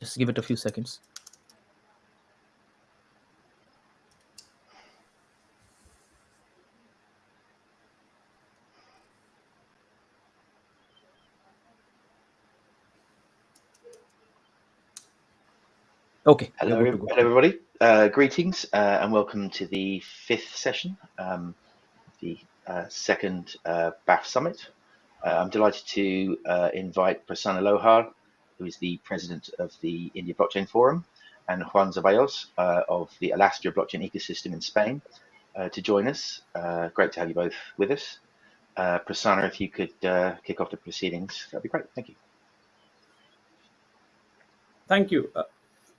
Just give it a few seconds. Okay. Hello, we're good to go. hello everybody. Uh, greetings uh, and welcome to the fifth session, um, the uh, second uh, BAF Summit. Uh, I'm delighted to uh, invite Prasanna Lohar, who is the president of the India Blockchain Forum, and Juan Zaballos uh, of the Alastria Blockchain Ecosystem in Spain uh, to join us. Uh, great to have you both with us. Uh, Prasanna, if you could uh, kick off the proceedings, that'd be great. Thank you. Thank you. Uh,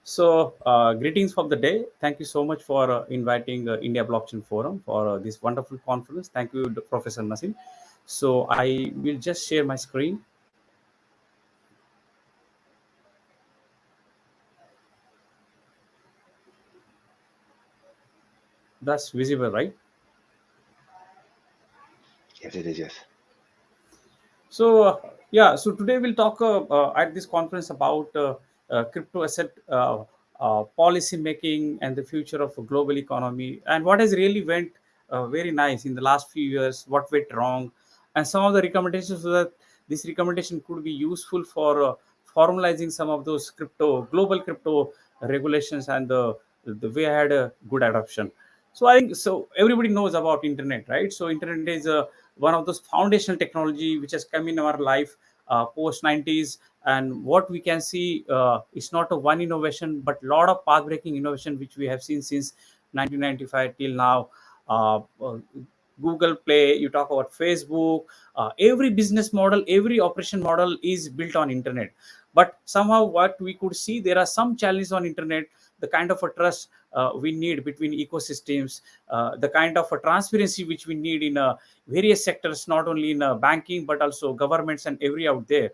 so, greetings for the day. Thank you so much for inviting India Blockchain Forum for this wonderful conference. Thank you, Professor Nasim. So, I will just share my screen. That's visible, right? Yes, it is, yes. So uh, yeah, so today we'll talk uh, uh, at this conference about uh, uh, crypto asset uh, uh, policy making and the future of a global economy and what has really went uh, very nice in the last few years, what went wrong, and some of the recommendations so that this recommendation could be useful for uh, formalizing some of those crypto global crypto regulations and the the way I had a good adoption. So I think so. Everybody knows about internet, right? So internet is uh, one of those foundational technology which has come in our life uh, post 90s, and what we can see uh, is not a one innovation, but a lot of path-breaking innovation which we have seen since 1995 till now. Uh, uh, Google Play, you talk about Facebook, uh, every business model, every operation model is built on internet. But somehow, what we could see, there are some challenges on internet. The kind of a trust uh, we need between ecosystems, uh, the kind of a transparency which we need in uh, various sectors, not only in uh, banking but also governments and every out there.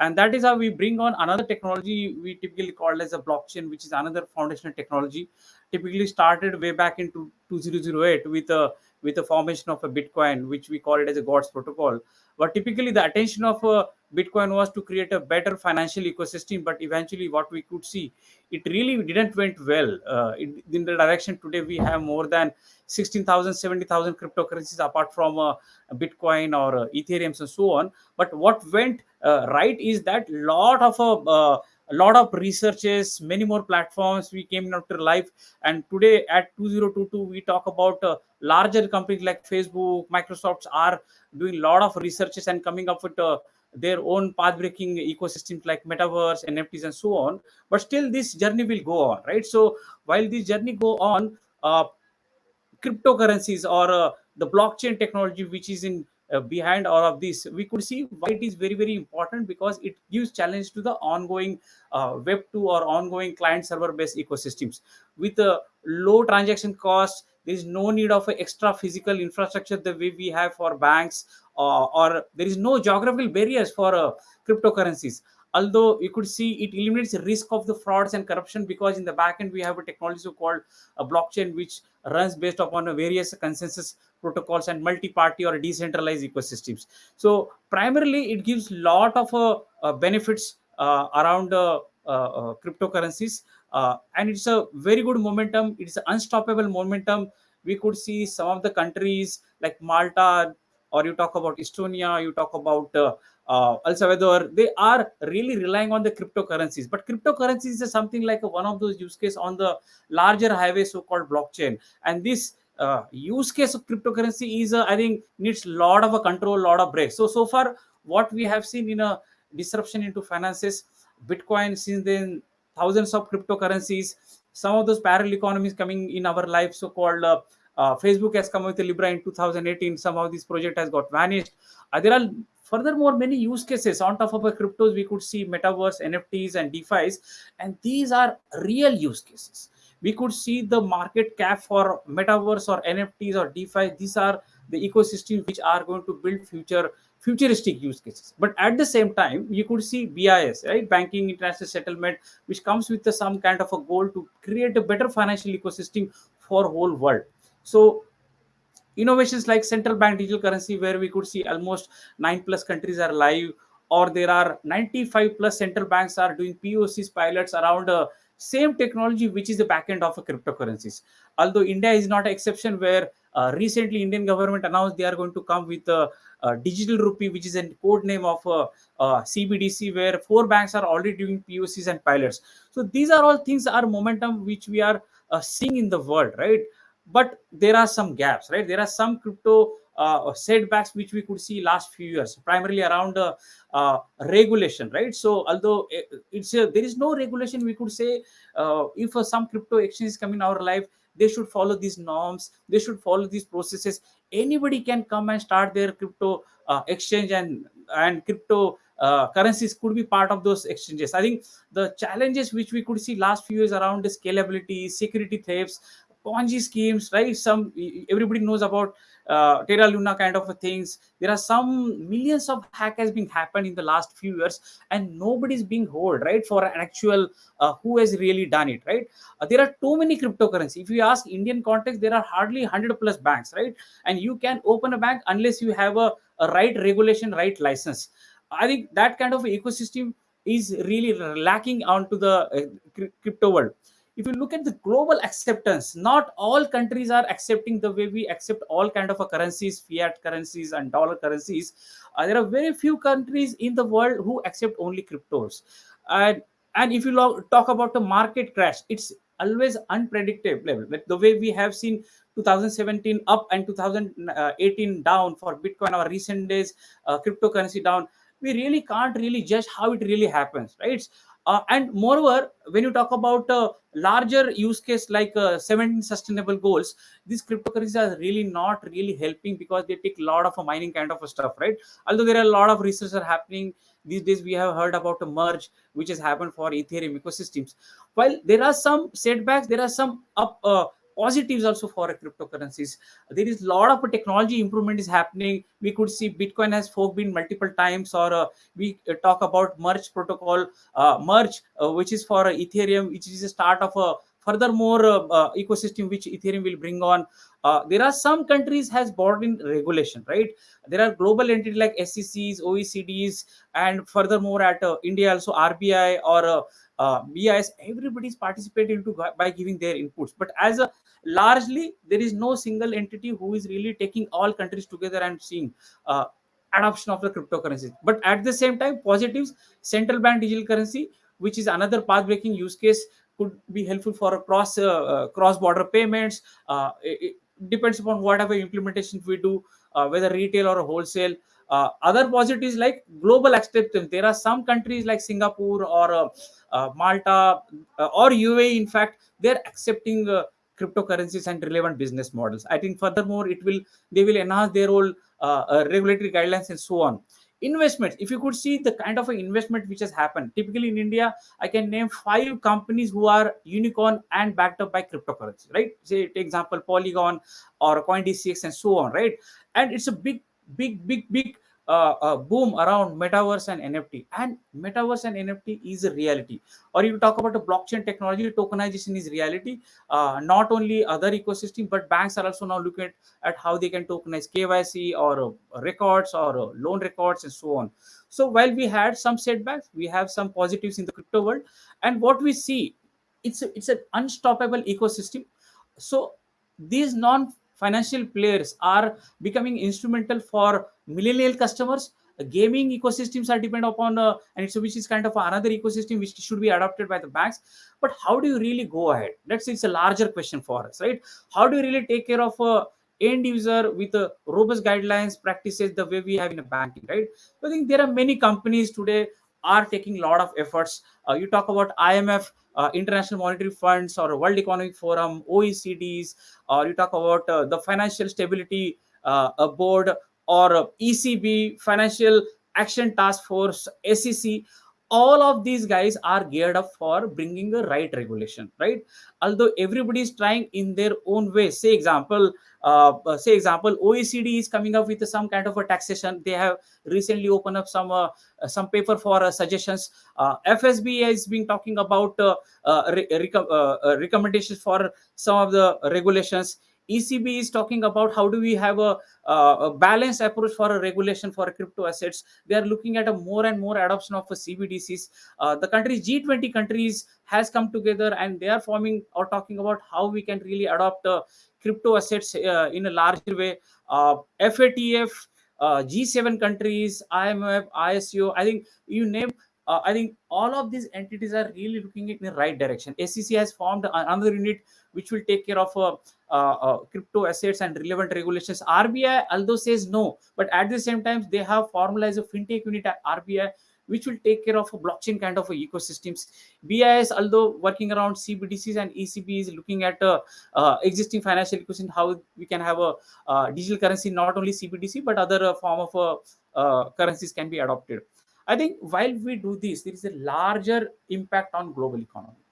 And that is how we bring on another technology we typically call as a blockchain, which is another foundational technology. Typically started way back into 2008 with a with the formation of a Bitcoin, which we call it as a God's protocol. But typically, the attention of uh, Bitcoin was to create a better financial ecosystem. But eventually, what we could see, it really didn't went well. Uh, in, the direction today, we have more than 16,000, 70,000 cryptocurrencies apart from uh, Bitcoin or uh, Ethereum and so on. But what went uh, right is that lot of uh, uh, a lot of researches, many more platforms we came to life. And today at 2022, we talk about uh, larger companies like Facebook, Microsoft are doing a lot of researches and coming up with uh, their own path-breaking ecosystems like metaverse, NFTs, and so on. But still, this journey will go on, right? So while this journey go on, uh, cryptocurrencies or uh, the blockchain technology which is in uh, behind all of this we could see why it is very very important because it gives challenge to the ongoing uh, web 2 or ongoing client server based ecosystems with a low transaction cost there is no need of extra physical infrastructure the way we have for banks uh, or there is no geographical barriers for uh, cryptocurrencies. Although you could see it eliminates the risk of the frauds and corruption because in the back end we have a technology so called a blockchain which runs based upon various consensus protocols and multi-party or decentralized ecosystems. So primarily it gives lot of uh, uh, benefits uh, around uh, uh, uh, cryptocurrencies and it's a very good momentum. It's an unstoppable momentum. We could see some of the countries like malta or you talk about estonia you talk about uh, uh, El Salvador, they are really relying on the cryptocurrencies. But cryptocurrencies is something like a, one of those use case on the larger highway, so-called blockchain. And this uh, use case of cryptocurrency is, uh, I think, needs a lot of a control, lot of breaks. So so far, what we have seen in a disruption into finances, Bitcoin since then, thousands of cryptocurrencies, some of those parallel economies coming in our life, so-called. Uh, Facebook has come with Libra in 2018. Somehow this project has got vanished. Uh, there are furthermore many use cases. On top of the cryptos we could see metaverse nfts and defis and these are real use cases. We could see the market cap for metaverse or nfts or defi. These are the ecosystems which are going to build future futuristic use cases. But at the same time you could see bis right? Banking international settlement which comes with the, some kind of a goal to create a better financial ecosystem for whole world so innovations like central bank digital currency where we could see almost nine plus countries are live or there are 95 plus central banks are doing POCs pilots around uh, same technology which is the backend of a cryptocurrencies. Although india is not an exception where uh, recently indian government announced they are going to come with a, a digital rupee which is a code name of uh, uh, cbdc where four banks are already doing pocs and pilots. So these are all things are momentum which we are uh, seeing in the world right but there are some gaps right? There are some crypto uh, setbacks which we could see last few years primarily around uh, uh, regulation right? So although it's a, there is no regulation we could say uh, if uh, some crypto exchange come in our life they should follow these norms they should follow these processes. Anybody can come and start their crypto uh, exchange and and crypto currencies could be part of those exchanges. I think the challenges which we could see last few years around the scalability security thefts ponzi schemes right some everybody knows about uh, Terra Luna kind of things. There are some millions of hack has been happened in the last few years, and nobody's being hold right for an actual uh, who has really done it right. Uh, there are too many cryptocurrency. If you ask Indian context, there are hardly hundred plus banks right, and you can open a bank unless you have a, a right regulation, right license. I think that kind of ecosystem is really lacking onto the uh, crypto world if you look at the global acceptance not all countries are accepting the way we accept all kind of currencies fiat currencies and dollar currencies. Uh, there are very few countries in the world who accept only cryptos. And and if you talk about the market crash it's always unpredictable. Like the way we have seen 2017 up and 2018 down for bitcoin or recent days uh, cryptocurrency down we really can't really judge how it really happens right uh, and moreover when you talk about uh, larger use case like uh, 17 sustainable goals these cryptocurrencies are really not really helping because they take a lot of a mining kind of a stuff right? Although there are a lot of research are happening these days we have heard about a merge which has happened for ethereum ecosystems. While there are some setbacks there are some up uh, positives also for cryptocurrencies. There is a lot of technology improvement is happening. We could see bitcoin has forked been multiple times or uh, we uh, talk about merge protocol uh, merge uh, which is for ethereum which is a start of a furthermore uh, uh, ecosystem which ethereum will bring on there are some countries has brought in regulation right there are global entities like scecs oecds and furthermore at india also rbi or uh, BIS, everybody's participating to by giving their inputs. But as a largely, there is no single entity who is really taking all countries together and seeing uh, adoption of the cryptocurrencies. But at the same time, positives, central bank digital currency, which is another path-breaking use case, could be helpful for cross uh, uh, cross-border payments. Uh, it, it depends upon whatever implementation we do, whether retail or wholesale. Uh, other positives like global acceptance. There are some countries like Singapore or uh, uh, Malta or UAE, in fact, they're accepting cryptocurrencies and relevant business models. I think furthermore, it will they will enhance their whole regulatory guidelines and so on investments. If you could see the kind of an investment which has happened. Typically in india i can name five companies who are unicorn and backed up by cryptocurrency right? Say take example polygon or coindcx and so on right? And it's a big big big big uh, boom around metaverse and NFT. And metaverse and NFT is a reality. Or you talk about the blockchain technology, tokenization is reality. Uh, not only other ecosystem, but banks are also now looking at, at how they can tokenize KYC or uh, records or uh, loan records and so on. So while we had some setbacks, we have some positives in the crypto world. And what we see, it's a, it's an unstoppable ecosystem. So these non financial players are becoming instrumental for millennial customers. Gaming ecosystems are dependent upon uh, and it's which is kind of another ecosystem which should be adopted by the banks. But how do you really go ahead? That's it's a larger question for us right? How do you really take care of a end user with a robust guidelines practices the way we have in a banking right? I think there are many companies today are taking a lot of efforts. Uh, you talk about imf uh, international monetary funds or world economic forum oecds or you talk about uh, the financial stability board or ECB, Financial Action Task Force, SEC, all of these guys are geared up for bringing the right regulation, right? Although everybody is trying in their own way. Say example, uh, uh say example, OECD is coming up with some kind of a taxation. They have recently opened up some uh, some paper for uh, suggestions. Uh, FSB has been talking about uh, re- rec- recommendations for some of the regulations ECB is talking about how do we have a, uh, a balanced approach for a regulation for crypto assets. They are looking at a more and more adoption of CBDCs. Uh, the countries G20 countries has come together and they are forming or talking about how we can really adopt uh, crypto assets uh, in a larger way. Uh, FATF, uh, G7 countries, IMF, ISO. I think you name uh, I think all of these entities are really looking in the right direction. SEC has formed another unit which will take care of uh, uh, uh, crypto assets and relevant regulations. RBI, although says no, but at the same time they have formalized a fintech unit at RBI which will take care of a blockchain kind of a ecosystems. BIS, although working around CBDCs and ECB is looking at uh, uh, existing financial ecosystem, how we can have a uh, digital currency, not only CBDC, but other uh, form of uh, currencies can be adopted. I think while we do this, there is a larger impact on global economy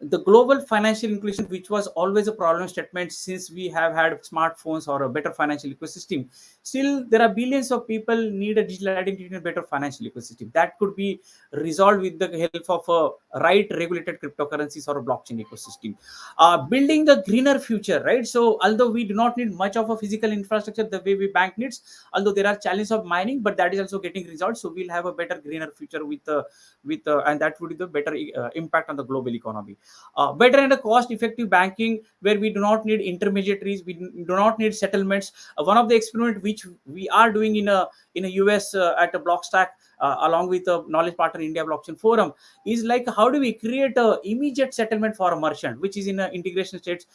the global financial inclusion, which was always a problem statement since we have had smartphones or a better financial ecosystem, still there are billions of people need a digital identity and a better financial ecosystem. That could be resolved with the help of a right regulated cryptocurrencies or a blockchain ecosystem. Uh, building the greener future, right? So although we do not need much of a physical infrastructure the way we bank needs, although there are challenges of mining, but that is also getting resolved. So we'll have a better greener future with uh, with uh, and that would be the better uh, impact on the global economy uh, better and a cost effective banking where we do not need intermediaries we do not need settlements. Uh, one of the experiment which we are doing in a in a us uh, at a blockstack uh, along with a knowledge partner india blockchain forum is like how do we create a immediate settlement for a merchant which is in a integration states?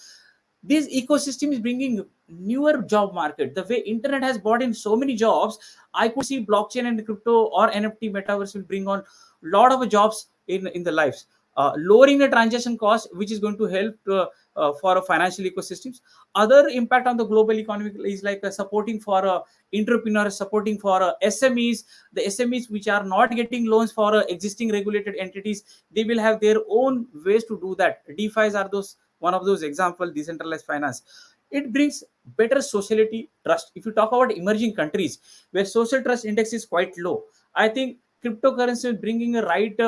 This ecosystem is bringing newer job market. The way internet has brought in so many jobs i could see blockchain and crypto or nft metaverse will bring on a lot of jobs in in the lives uh, lowering the transaction cost which is going to help uh, uh, for financial ecosystems. Other impact on the global economy is like uh, supporting for uh, entrepreneurs supporting for smes the smes which are not getting loans for existing regulated entities they will have their own ways to do that. Defis are those one of those example decentralized finance. It brings better sociality trust. If you talk about emerging countries where social trust index is quite low i think cryptocurrency is bringing a right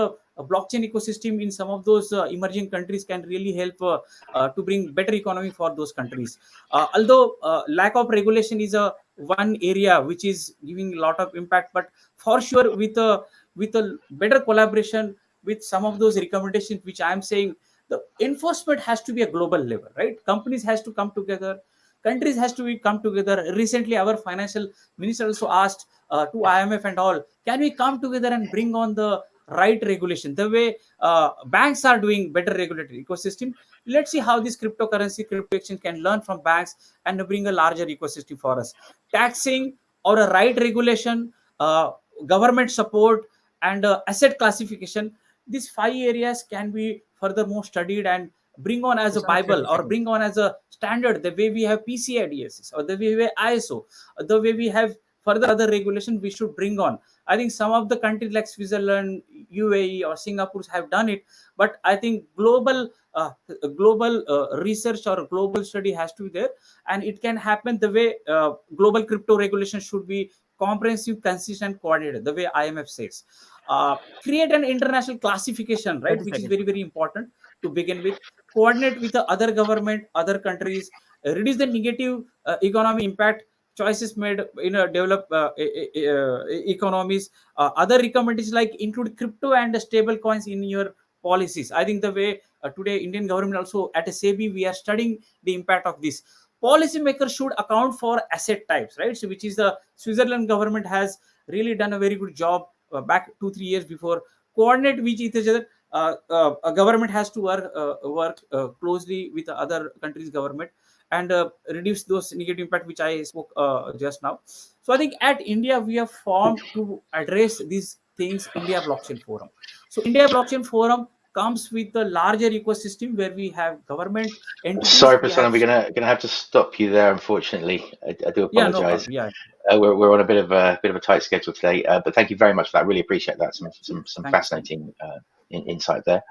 blockchain ecosystem in some of those uh, emerging countries can really help uh, uh, to bring better economy for those countries. Although lack of regulation is a one area which is giving a lot of impact but for sure with a with a better collaboration with some of those recommendations which i am saying the enforcement has to be a global level right? Companies has to come together countries has to be come together. Recently our financial minister also asked uh, to imf and all can we come together and bring on the right regulation. The way uh, banks are doing better regulatory ecosystem. Let's see how this cryptocurrency crypto exchange can learn from banks and bring a larger ecosystem for us. Taxing or a right regulation uh, government support and uh, asset classification these five areas can be furthermore studied and bring on as a bible or bring on as a standard. The way we have pci dss or the way we have iso the way we have further other regulation we should bring on I think some of the countries like Switzerland, UAE, or Singapore have done it, but I think global uh, global uh, research or global study has to be there, and it can happen the way uh, global crypto regulation should be comprehensive, consistent, coordinated. The way IMF says, uh, create an international classification, right, which is very very important to begin with. Coordinate with the other government, other countries, reduce the negative uh, economic impact choices made in a developed uh, uh, economies. Uh, other recommendations like include crypto and stable coins in your policies. I think the way uh, today Indian government also at SEBI we are studying the impact of this. Policymakers should account for asset types, right? So which is the Switzerland government has really done a very good job uh, back two three years before coordinate with each other. Uh, a government has to work work closely with other countries' government and uh, reduce those negative impact which I spoke uh, just now. So I think at India we have formed to address these things India Blockchain Forum. So India Blockchain Forum comes with a larger ecosystem where we have government entities. Sorry, Prasanna, we're gonna gonna have to stop you there. Unfortunately, I, I do apologize. Yeah, no yeah. Uh, we're, we're on a bit of a bit of a tight schedule today, uh, but thank you very much for that. Really appreciate that. Some some some thank fascinating uh, in, insight there.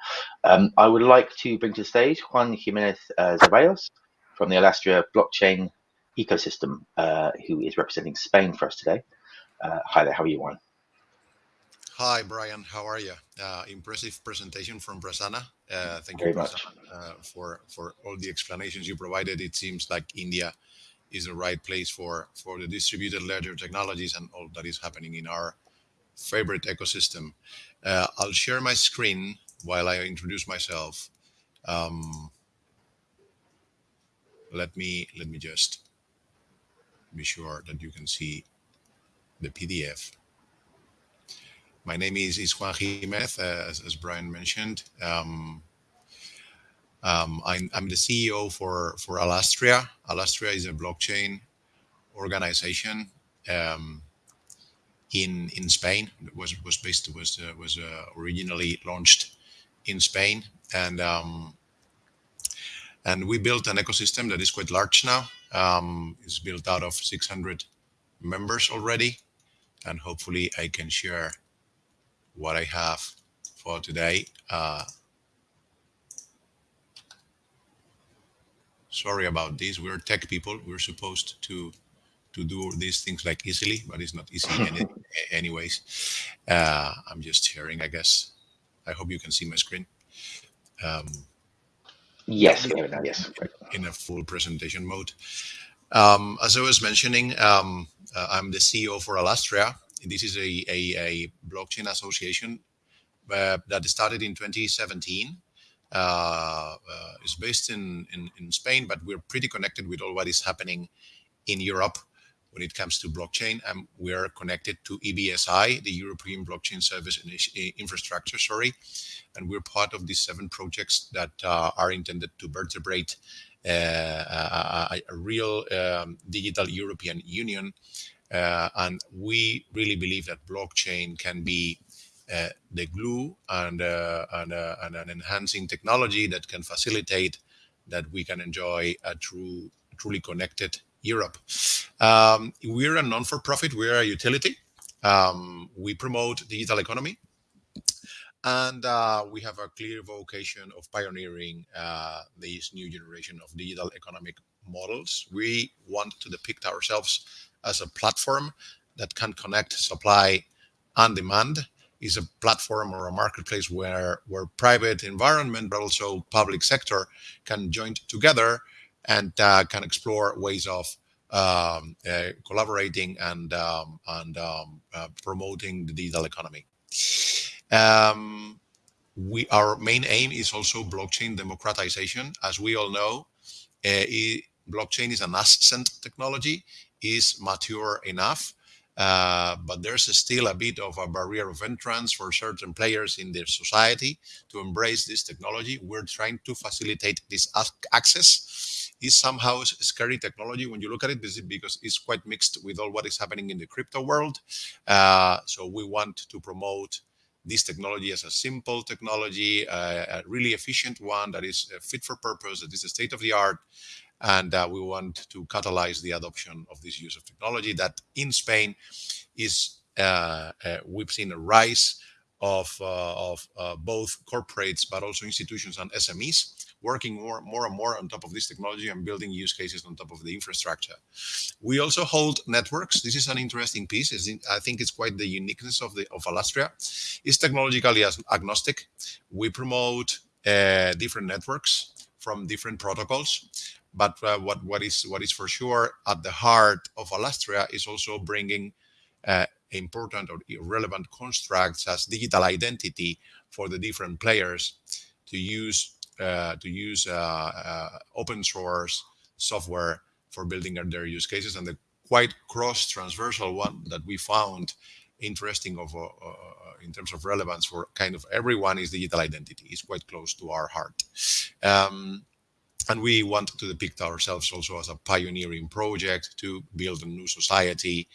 Um, I would like to bring to the stage Juan Jimenez uh, Zaballos from the Alastria blockchain ecosystem, uh, who is representing Spain for us today. Uh, hi there, how are you, Juan? Hi, Brian. How are you? Uh, impressive presentation from Prasanna. Uh, thank Very you. Prasanna, uh, for for all the explanations you provided. It seems like India is the right place for for the distributed ledger technologies and all that is happening in our favorite ecosystem. Uh, I'll share my screen while I introduce myself. Um, let me let me just be sure that you can see the PDF. My name is, is Juan Jimenez, uh, as, as Brian mentioned. Um, um, I'm, I'm the CEO for, for Alastria. Alastria is a blockchain organization um, in in Spain. It was was based was uh, was uh, originally launched in Spain, and um, and we built an ecosystem that is quite large now. Um, it's built out of 600 members already, and hopefully I can share what I have for today. Uh, sorry about this. We're tech people. We're supposed to to do these things like easily, but it's not easy any, anyways. Uh, I'm just sharing, I guess. I hope you can see my screen um, Yes, go ahead now. Yes, in a full presentation mode. Um, as I was mentioning, um, uh, I'm the CEO for Alastria. This is a, a, a blockchain association uh, that started in 2017. Uh, uh, it's based in, in, in Spain, but we're pretty connected with all what is happening in Europe when it comes to blockchain. And we are connected to EBSI, the European Blockchain Service Initi- Infrastructure, sorry. And we're part of these seven projects that uh, are intended to vertebrate uh, a, a- a real um, digital European Union. Uh, and we really believe that blockchain can be uh, the glue and, uh, and, uh, and an enhancing technology that can facilitate that we can enjoy a true, truly connected Europe. Um, we're a non-for-profit. We're a utility. Um, we promote digital economy, and uh, we have a clear vocation of pioneering uh, this new generation of digital economic models. We want to depict ourselves as a platform that can connect supply and demand. Is a platform or a marketplace where where private environment, but also public sector, can join together and uh, can explore ways of um, uh, collaborating and um, and um, uh, promoting the digital economy. Um, we our main aim is also blockchain democratization. As we all know, uh, i- blockchain is an nascent technology, is mature enough, uh, but there's still a bit of a barrier of entrance for certain players in their society to embrace this technology. We're trying to facilitate this ac- access. Is somehow scary technology when you look at it, because it's quite mixed with all what is happening in the crypto world. Uh, so we want to promote this technology as a simple technology, uh, a really efficient one that is uh, fit for purpose, that is a state of the art, and uh, we want to catalyze the adoption of this use of technology that in Spain is uh, uh, we've seen a rise of, of both corporates but also institutions and SMEs working more, more and more on top of this technology and building use cases on top of the infrastructure. We also hold networks. This is an interesting piece. I think it's quite the uniqueness of the of Alastria. It's technologically agnostic. We promote uh, different networks from different protocols but uh, what what is what is for sure at the heart of Alastria is also bringing uh, important or relevant constructs as digital identity for the different players to use to use uh, uh, open source software for building their use cases. And the quite cross transversal one that we found interesting of uh, uh, in terms of relevance for kind of everyone is digital identity. It's quite close to our heart. Um, and we want to depict ourselves also as a pioneering project to build a new society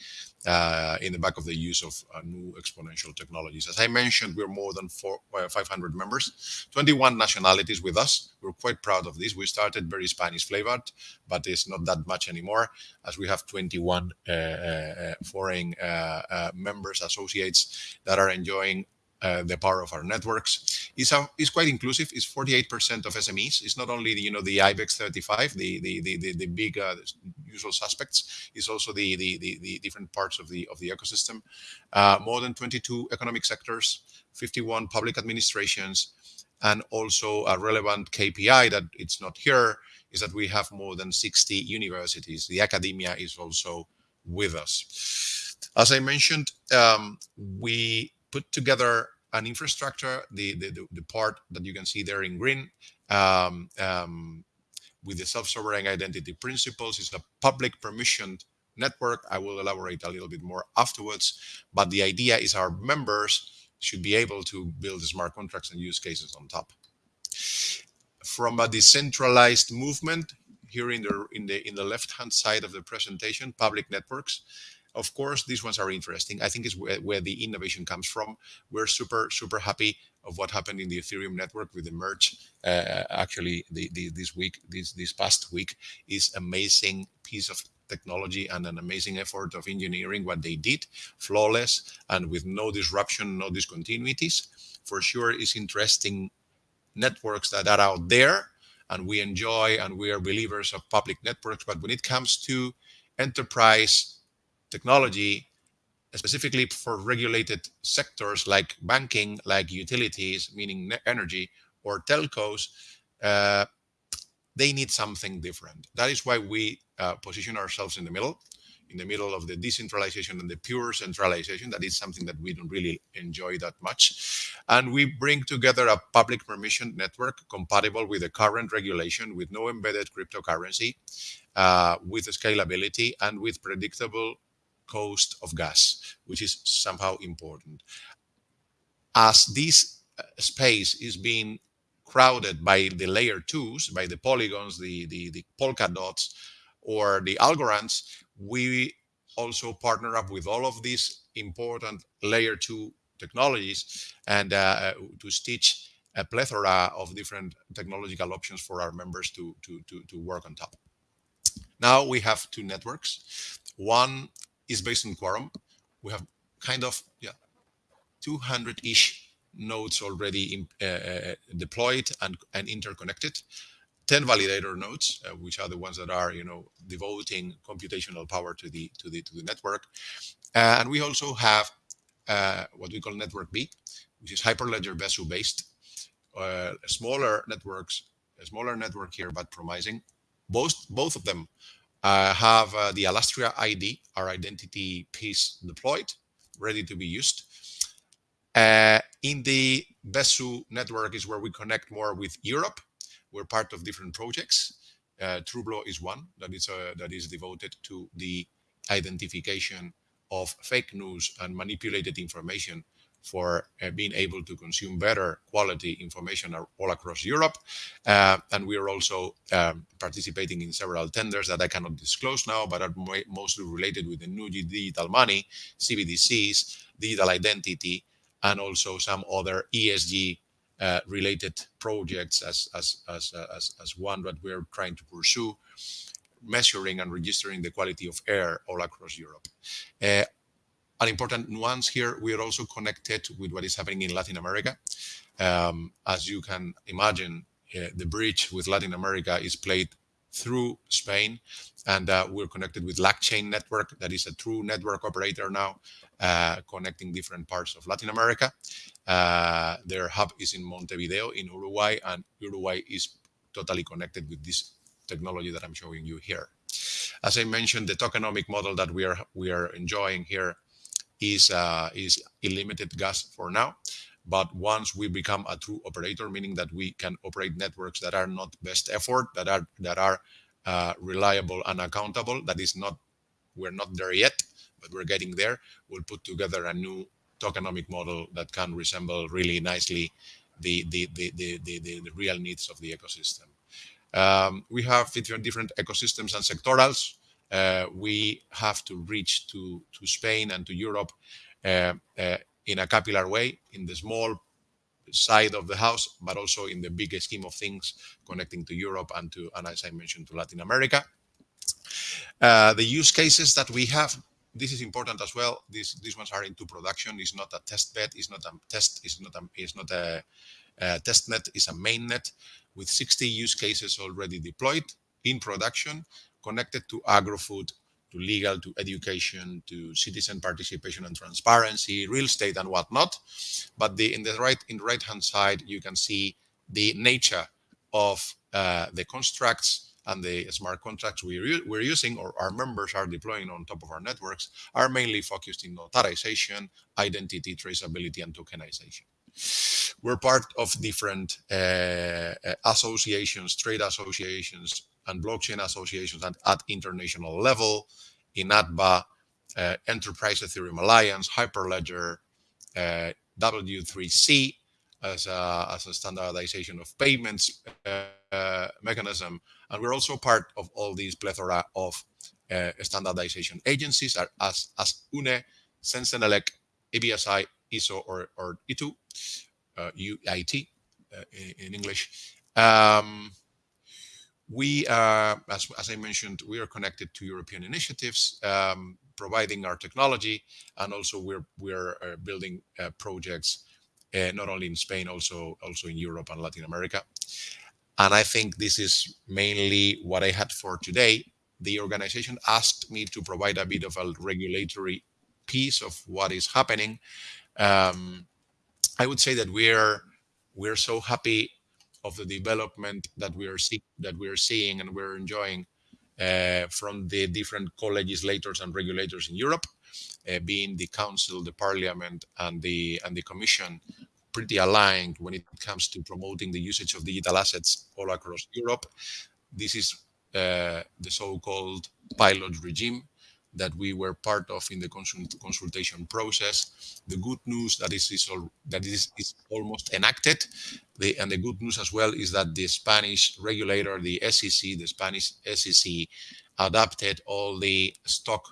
uh, in the back of the use of uh, new exponential technologies. As I mentioned, we're more than four, uh, 500 members, 21 nationalities with us. We're quite proud of this. We started very Spanish flavored, but it's not that much anymore, as we have 21 uh, uh, foreign uh, members, associates that are enjoying the power of our networks. Is a, is quite inclusive. It's 48% of SMEs. It's not only the, you know the IBEX 35, the the the the, the big uh, usual suspects. It's also the, the the the different parts of the of the ecosystem. Uh, more than 22 economic sectors, 51 public administrations, and also a relevant KPI that it's not here is that we have more than 60 universities. The academia is also with us. As I mentioned, um, we put together an infrastructure, the, the, the, part that you can see there in green, um, um, with the self-sovereign identity principles. is a public permissioned network. I will elaborate a little bit more afterwards. But the idea is our members should be able to build smart contracts and use cases on top. From a decentralized movement, here in the in the in the left hand side of the presentation, public networks. Of course, these ones are interesting. I think is where, where the innovation comes from. We're super super happy of what happened in the Ethereum network with the merge. Uh, actually, the, the, this week, this this past week, is amazing piece of technology and an amazing effort of engineering what they did flawless and with no disruption no discontinuities for sure is interesting networks that are out there and we enjoy and we are believers of public networks but when it comes to enterprise technology specifically for regulated sectors like banking like utilities meaning energy or telcos uh, they need something different. That is why we uh, position ourselves in the middle, in the middle of the decentralization and the pure centralization. That is something that we don't really enjoy that much. And we bring together a public permission network compatible with the current regulation, with no embedded cryptocurrency, uh, with scalability, and with predictable cost of gas, which is somehow important. As this uh, space is being crowded by the layer twos, by the polygons, the, the, the Polkadots, or the Algorands, we also partner up with all of these important layer two technologies and uh, to stitch a plethora of different technological options for our members to, to, to, to work on top. Now we have two networks. One is based on Quorum. We have kind of yeah, 200-ish nodes already in, uh, uh, deployed and, and interconnected. 10 validator nodes, uh, which are the ones that are, you know, devoting computational power to the to the to the network, uh, and we also have uh, what we call Network B, which is Hyperledger Besu based, uh, smaller networks, a smaller network here, but promising. Both both of them have the Alastria ID, our identity piece deployed, ready to be used. Uh, in the Besu network is where we connect more with Europe. We're part of different projects. Uh, Trublo is one that is uh, that is devoted to the identification of fake news and manipulated information for uh, being able to consume better quality information all across Europe. Uh, and we are also um, participating in several tenders that I cannot disclose now, but are mostly related with the new digital money, CBDCs, digital identity, and also some other ESG uh, related projects as, one that we're trying to pursue, measuring and registering the quality of air all across Europe. An important nuance here, we are also connected with what is happening in Latin America. Um, as you can imagine, uh, the bridge with Latin America is played through Spain, and uh, we're connected with LACchain Network, that is a true network operator now, uh, connecting different parts of Latin America. Uh, their hub is in Montevideo in Uruguay, and Uruguay is totally connected with this technology that I'm showing you here. As I mentioned, the tokenomic model that we are we are enjoying here is uh, is unlimited gas for now. But once we become a true operator, meaning that we can operate networks that are not best effort, that are that are uh, reliable and accountable, that is not we're not there yet, but we're getting there. We'll put together a new tokenomic model that can resemble really nicely the the the the, the, the real needs of the ecosystem. Um, we have different ecosystems and sectorals. Uh, we have to reach to to Spain and to Europe uh, uh, in a capillary way in the small side of the house, but also in the bigger scheme of things, connecting to Europe and to, and as I mentioned, to Latin America. Uh, the use cases that we have, this is important as well. These these ones are into production. It's not a test bed. It's not a test. It's not a. It's not a. Uh, testnet is a mainnet with 60 use cases already deployed in production, connected to agri-food, to legal, to education, to citizen participation and transparency, real estate and whatnot. But the, in the right in the right hand side, you can see the nature of uh, the constructs and the smart contracts we're, we're using or our members are deploying on top of our networks are mainly focused in notarization, identity traceability, and tokenization. We're part of different uh, associations, trade associations, and blockchain associations at, at international level, INATBA, uh, Enterprise Ethereum Alliance, Hyperledger, uh, W3C as a, as a standardization of payments uh, mechanism. And we're also part of all these plethora of uh, standardization agencies as, as UNE, CEN-CENELEC, EBSI, ISO, or, or ITU, uh, UIT uh, in, in, English. Um, we, uh, as, as, I mentioned, we are connected to European initiatives, um, providing our technology, and also we're we're uh, building uh, projects uh, not only in Spain, also also in Europe and Latin America. And I think this is mainly what I had for today. The organization asked me to provide a bit of a regulatory piece of what is happening. Um, I would say that we're we're so happy of the development that we are see, that we are seeing and we're enjoying uh, from the different co-legislators and regulators in Europe, uh, being the Council, the Parliament, and the and the Commission, pretty aligned when it comes to promoting the usage of digital assets all across Europe. This is uh, the so-called pilot regime that we were part of in the consult consultation process. The good news that is, is all, that is, is almost enacted, the, and the good news as well is that the Spanish regulator, the SEC, the Spanish SEC, adapted all the stock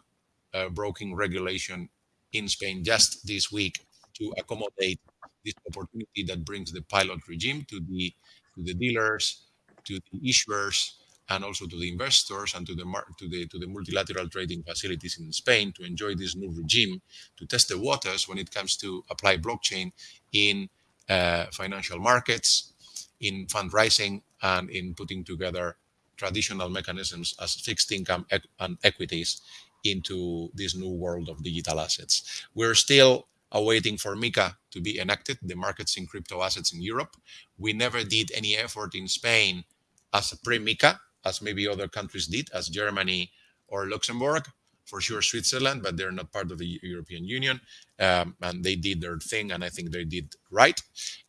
uh, broking regulation in Spain just this week to accommodate this opportunity that brings the pilot regime to the to the dealers, to the issuers, and also to the investors and to the to the to the multilateral trading facilities in Spain to enjoy this new regime to test the waters when it comes to apply blockchain in uh, financial markets, in fundraising, and in putting together traditional mechanisms as fixed income and equities into this new world of digital assets. We're still awaiting for MiCA to be enacted, the markets in crypto assets in Europe. We never did any effort in Spain as a pre-MiCA as maybe other countries did, as Germany or Luxembourg, for sure Switzerland, but they're not part of the European Union. Um, and they did their thing, and I think they did right.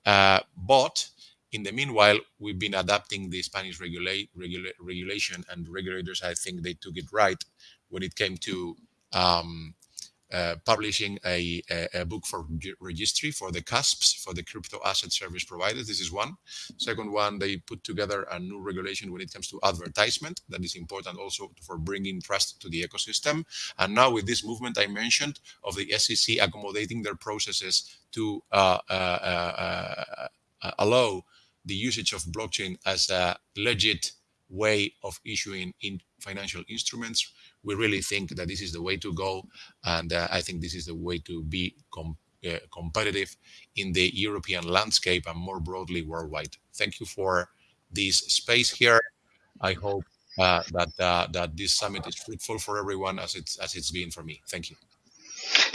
Uh, but in the meanwhile, we've been adapting the Spanish regula regula regulation, and regulators, I think they took it right when it came to um, uh, publishing a, a, a, book for registry for the CASPs, for the crypto asset service providers. This is one. Second one, they put together a new regulation when it comes to advertisement. That is important also for bringing trust to the ecosystem. And now with this movement I mentioned of the SEC accommodating their processes to uh, uh, uh, uh, allow the usage of blockchain as a legit way of issuing in financial instruments, we really think that this is the way to go. And uh, I think this is the way to be com uh, competitive in the European landscape and more broadly worldwide. Thank you for this space here. I hope uh, that uh, that this summit is fruitful for everyone as it's as it's been for me. Thank you.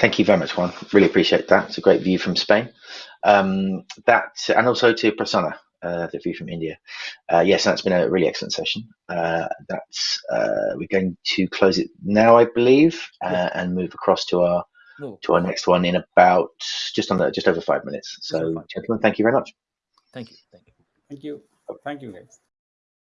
Thank you very much, Juan. Really appreciate that. It's a great view from Spain. Um, that and also to Prasanna uh, the view from India. Uh, yes, that's been a really excellent session. Uh, that's uh, we're going to close it now, I believe, uh, and move across to our no. to our next one in about just under just over five minutes. So, gentlemen, thank you very much. Thank you. Thank you. Thank you. Thank you, guys.